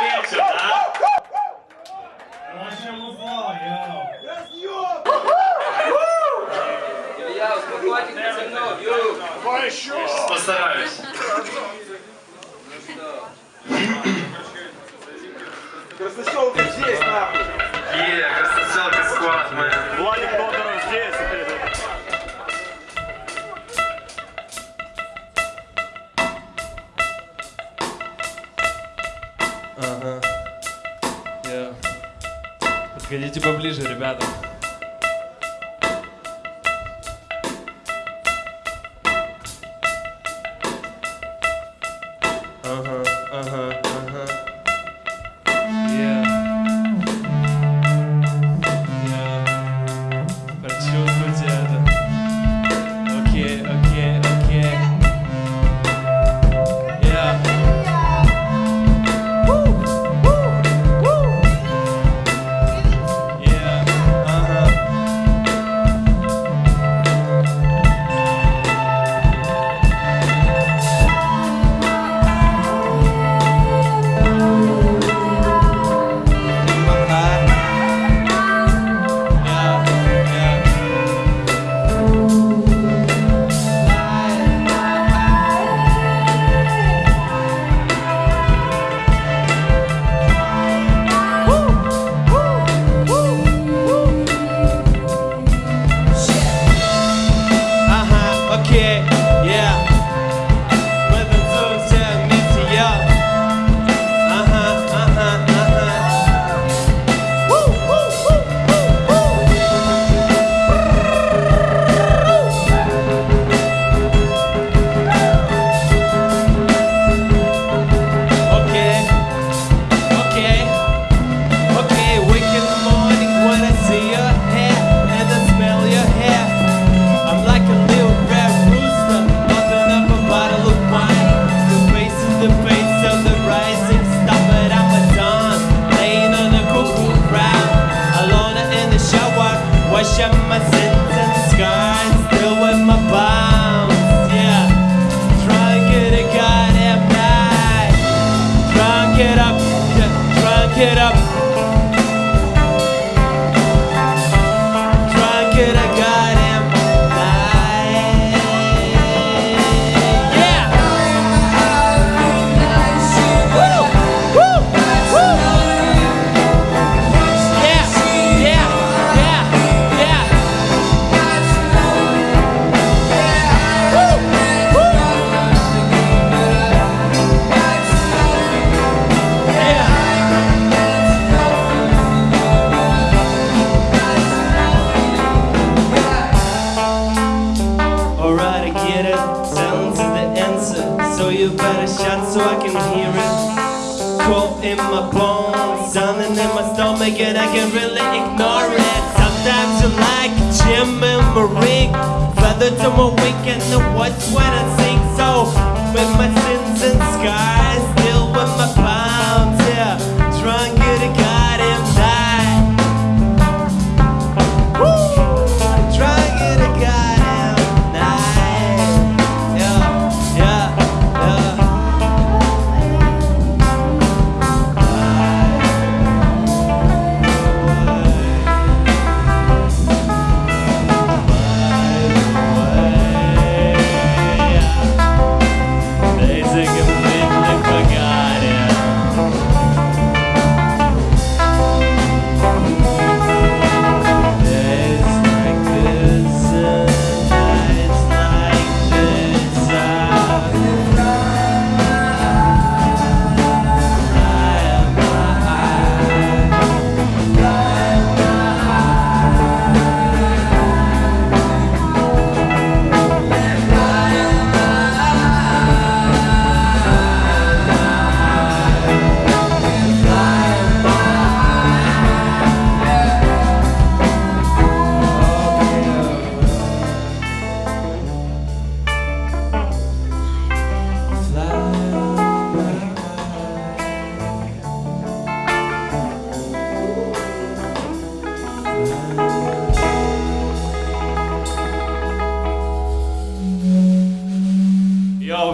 вечер, да? Вообще музло, йоу. Разъем! Илья, успокойтесь, темно, бью. Давай еще. Постараюсь. Красноселка здесь, нахуй. Е, красноселка сквад, мы. Владик, Подходите поближе, ребята. it up. Something in my stomach and I can really ignore it. Sometimes you like Jim and Marie, ring Feather to my wing and the what's when I sing. So with my sins and scars Still with my palms, yeah.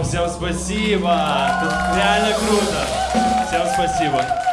Всем спасибо. Это реально круто. Всем спасибо.